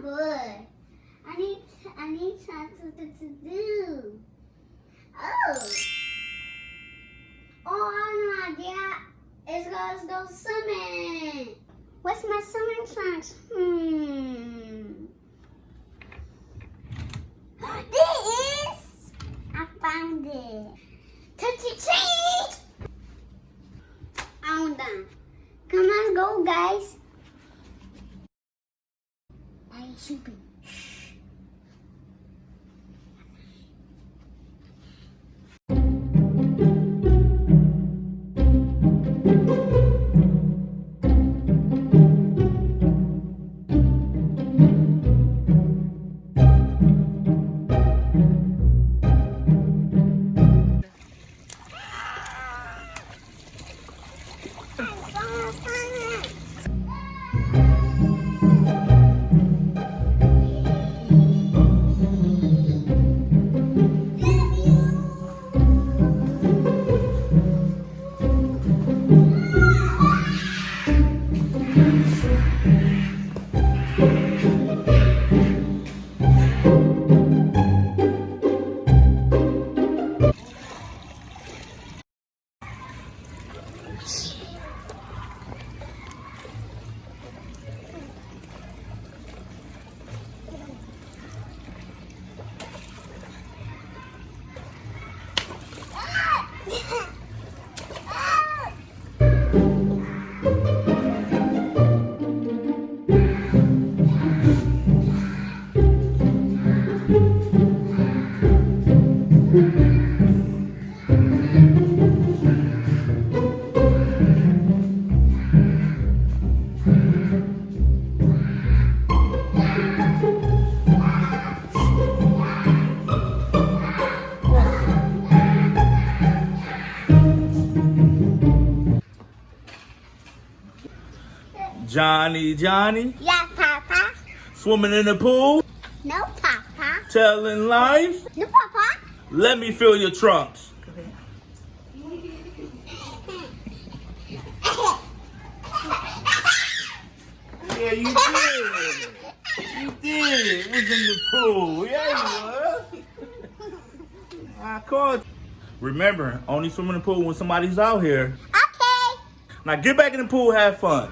good. I need I need something to do. Oh. Oh, I no idea. It's let's go swimming. What's my swimming trunks? Hmm. There is. I found it. Touch it, treat. I'm done. Come on, go, guys. I'm sleeping. Bye. Yeah. Johnny, Johnny, Yeah, Papa. swimming in the pool, No, Papa. Telling lies. No, Papa. Let me fill your trunks. Yeah, you did. You did. It was in the pool. Yeah, you was. I caught. Remember, only swim in the pool when somebody's out here. Okay. Now get back in the pool, have fun.